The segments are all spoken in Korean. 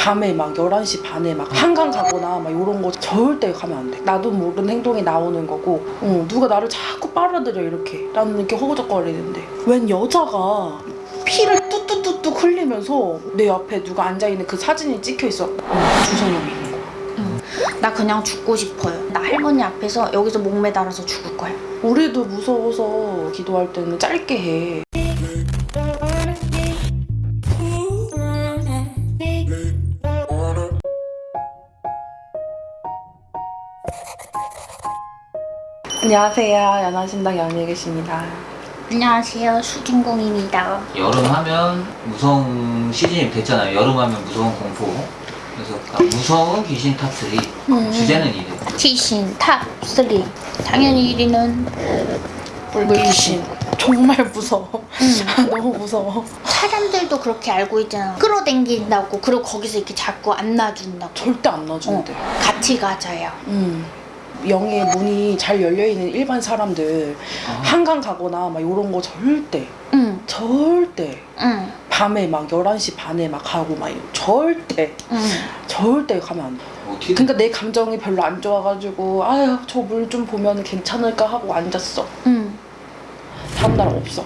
밤에 막 11시 반에 막 한강 가거나 막 이런 거 절대 가면 안 돼. 나도 모르는 행동이 나오는 거고 어, 누가 나를 자꾸 빨아들여 이렇게 나는 이렇게 허우적거리는데 웬 여자가 피를 뚝뚝뚝뚝 흘리면서 내 옆에 누가 앉아있는 그 사진이 찍혀있어. 어, 두 사람이 있는 거야. 나 그냥 죽고 싶어요. 나 할머니 앞에서 여기서 목 매달아서 죽을 거야. 우리도 무서워서 기도할 때는 짧게 해. 안녕하세요. 연화신당 연예계십니다. 안녕하세요. 수진공입니다. 여름 하면 무서운 시즌이 됐잖아요. 여름 하면 무서운 공포. 그래서 아, 무서운 귀신 top 3 음. 주제는 이래. 귀신 top 3. 당연히 1위는 물귀신. 정말 무서워. 음. 너무 무서워. 사람들도 그렇게 알고 있잖아. 끌어당긴다고 그리고 거기서 이렇게 자꾸 안 놔준다고. 절대 안 놔준대. 같이 가자요. 음. 영의 문이 잘 열려있는 일반 사람들 아, 한강 가거나 막 이런 거 절대 응, 절대 응, 밤에 막 11시 반에 막 가고 막 이런 절대 응. 절대 가면 안 돼. 어떻게 그러니까 내 감정이 별로 안 좋아가지고 아유 저 물 좀 보면 괜찮을까 하고 앉았어. 응. 다음날 없어.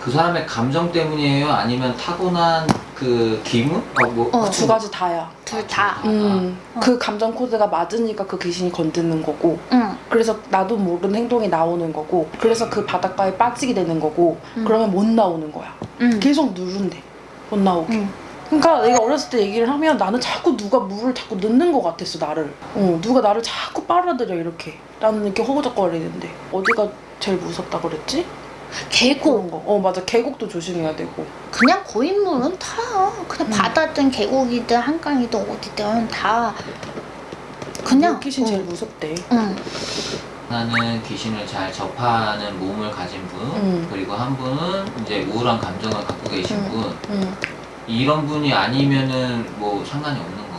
그 사람의 감정 때문이에요? 아니면 타고난 그 기분? 어, 뭐, 어. 두 가지 다야. 둘 다. 음, 어. 그 감정 코드가 맞으니까 그 귀신이 건드는 거고 응. 그래서 나도 모르는 행동이 나오는 거고 그래서 그 바닷가에 빠지게 되는 거고 음. 그러면 못 나오는 거야. 응. 계속 누른대. 못 나오게. 응. 그러니까 내가 어렸을 때 얘기를 하면 나는 자꾸 누가 물을 자꾸 넣는 것 같았어 나를. 어, 누가 나를 자꾸 빨아들여 이렇게. 나는 이렇게 허우적거리는데 어디가 제일 무섭다 그랬지? 계곡. 그런 거. 어 맞아 계곡도 조심해야 되고. 그냥 고인물은 다 그냥 음. 바다든 계곡이든 한강이든 어디든 다 그냥 물귀신 어. 제일 무섭대. 응. 나는 귀신을 잘 접하는 몸을 가진 분 음. 그리고 한 분은 이제 우울한 감정을 갖고 계신 음. 분 응. 이런 분이 아니면은 뭐 상관이 없는 건가?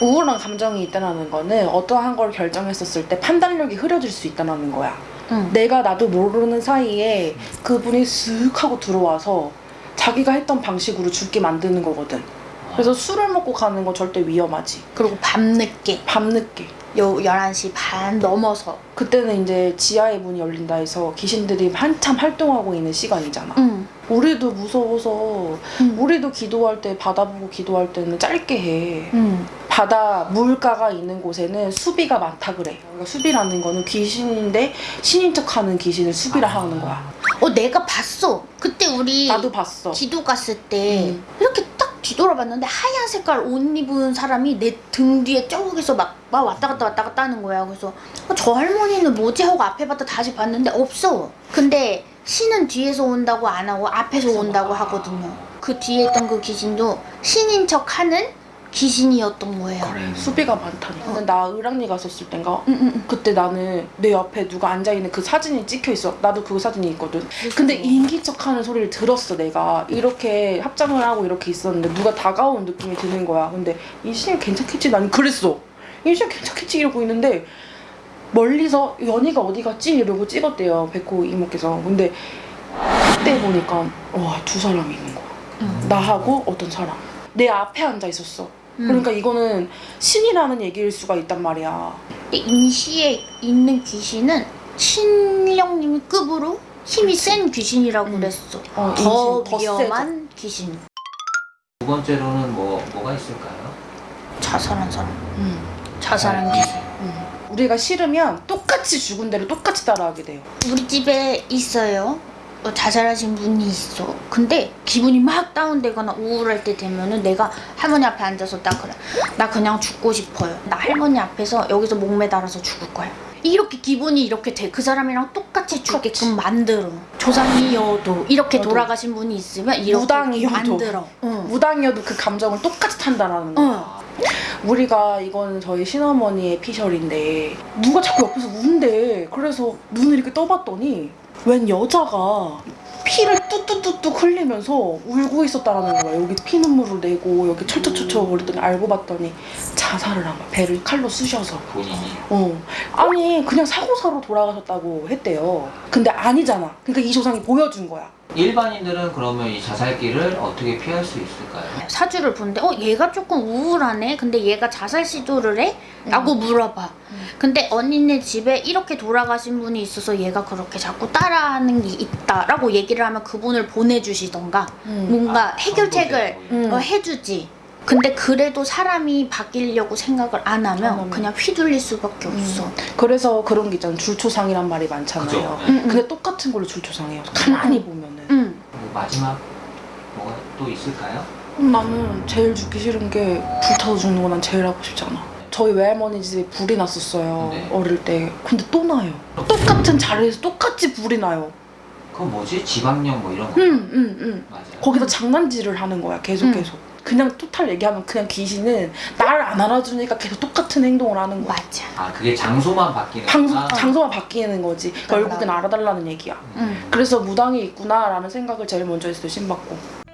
우울한 감정이 있다는 거는 어떠한 걸 결정했었을 때 판단력이 흐려질 수 있다는 거야. 응. 내가 나도 모르는 사이에 그분이 쓱 하고 들어와서 자기가 했던 방식으로 죽게 만드는 거거든. 그래서 술을 먹고 가는 거 절대 위험하지. 그리고 밤늦게 밤늦게. 요 11시 반 넘어서 그때는 이제 지하의 문이 열린다 해서 귀신들이 한참 활동하고 있는 시간이잖아. 응. 우리도 무서워서 응. 우리도 기도할 때 바다 보고 기도할 때는 짧게 해. 응. 바다 물가가 있는 곳에는 수비가 많다 그래. 그러니까 수비라는 거는 귀신인데 신인 척하는 귀신을 수비라 하는 거야. 어 내가 봤어 그때 우리 나도 봤어. 기도 갔을 때 음. 이렇게 딱 뒤돌아봤는데 하얀 색깔 옷 입은 사람이 내 등 뒤에 저기서 막, 막 왔다 갔다 왔다 갔다 하는 거야 그래서 어, 저 할머니는 뭐지 하고 앞에 봤다 다시 봤는데 없어 근데 신은 뒤에서 온다고 안 하고 앞에서 온다고 하거든요 그 뒤에 있던 그 귀신도 신인 척 하는 귀신이었던 거예요 그래. 수비가 많다니까. 근데 나 을랑리 갔었을 땐가 응, 응, 응. 그때 나는 내 옆에 누가 앉아있는 그 사진이 찍혀있어. 나도 그 사진이 있거든. 근데 인기척하는 소리를 들었어 내가. 이렇게 합장을 하고 이렇게 있었는데 누가 다가온 느낌이 드는 거야. 근데 이 신이 괜찮겠지? 나는 그랬어. 이 신이 괜찮겠지? 이러고 있는데 멀리서 연희가 어디 갔지? 이러고 찍었대요. 백호 이모께서. 근데 그때 보니까 와 두 사람이 있는 거야. 응. 나하고 어떤 사람. 내 앞에 앉아 있었어. 응. 그러니까 이거는 신이라는 얘기일 수가 있단 말이야. 인시에 있는 귀신은 신령님 급으로 힘이 센 귀신이라고 음. 그랬어. 어, 더 인신, 더 위험한 귀신. 두 번째로는 뭐 뭐가 있을까요? 자살한 사람. 음. 자살한 네. 귀신. 음. 우리가 싫으면 똑같이 죽은 대로 똑같이 따라하게 돼요. 우리 집에 있어요. 어, 자살하신 분이 있어. 근데 기분이 막 다운되거나 우울할 때 되면은 내가 할머니 앞에 앉아서 딱 그래. 나 그냥 죽고 싶어요. 나 할머니 앞에서 여기서 목 매달아서 죽을 거야. 이렇게 기분이 이렇게 돼. 그 사람이랑 똑같이 죽게끔 만들어. 조상이어도 이렇게 저도. 돌아가신 분이 있으면 이렇게 무당이어도. 만들어. 응. 무당이어도 그 감정을 똑같이 탄다라는 거야. 응. 우리가 이거는 저희 신어머니의 피셜인데 누가 자꾸 옆에서 우는데 그래서 눈을 이렇게 떠봤더니 웬 여자가 피를 뚝뚝뚝뚝 흘리면서 울고 있었다라는 거야. 여기 피눈물을 내고 여기 철철철철 거리더니 알고 봤더니 자살을 한 거야. 배를 칼로 쑤셔서. 본인이 어. 아니 그냥 사고사로 돌아가셨다고 했대요. 근데 아니잖아. 그러니까 이 조상이 보여준 거야. 일반인들은 그러면 이 자살기를 어떻게 피할 수 있을까요? 사주를 보는데 어 얘가 조금 우울하네 근데 얘가 자살 시도를 해? 라고 물어봐 음. 근데 언니네 집에 이렇게 돌아가신 분이 있어서 얘가 그렇게 자꾸 따라하는 게 있다라고 얘기를 하면 그분을 보내주시던가 음. 뭔가 아, 해결책을 음. 어, 해주지 근데 그래도 사람이 바뀌려고 생각을 안 하면, 안 하면. 그냥 휘둘릴 수밖에 없어 그래서 그런 게 있잖아 줄초상이란 말이 많잖아요. 네. 응, 응. 근데 똑같은 걸로 줄초상해요. 가만히 보면은. 응. 뭐 마지막 뭐가 또 있을까요? 음, 나는 제일 죽기 싫은 게 불타서 죽는 거 난 제일 하고 싶잖아. 저희 외할머니 집에 불이 났었어요. 네. 어릴 때. 근데 또 나요. 똑같은 자리에서 똑같이 불이 나요. 그건 뭐지? 지방령 뭐 이런 거 응, 응, 응. 맞아요. 거기서 장난질을 하는 거야. 계속 응. 계속. 그냥 토탈 얘기하면 그냥 귀신은 나를 안 알아주니까 계속 똑같은 행동을 하는 거야. 맞아 아 그게 장소만 바뀌는 장소, 거구나. 장소만 바뀌는 거지. 결국엔 알아달라는 얘기야. 응. 그래서 무당이 있구나라는 생각을 제일 먼저 했어요. 신받고.